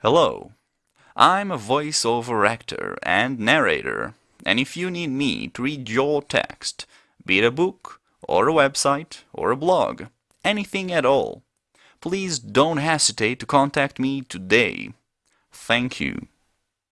Hello, I'm a voiceover actor and narrator, and if you need me to read your text, be it a book, or a website, or a blog, anything at all, please don't hesitate to contact me today. Thank you.